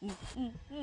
嗯嗯嗯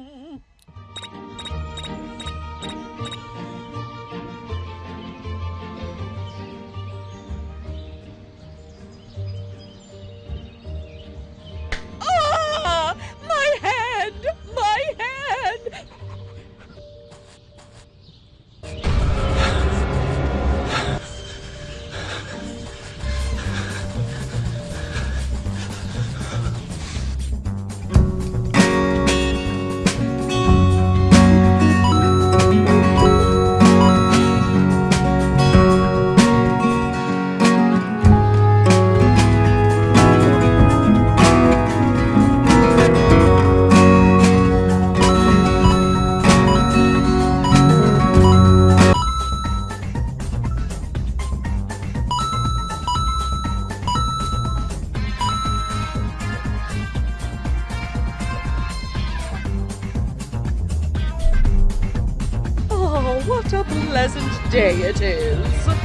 What a pleasant day it is.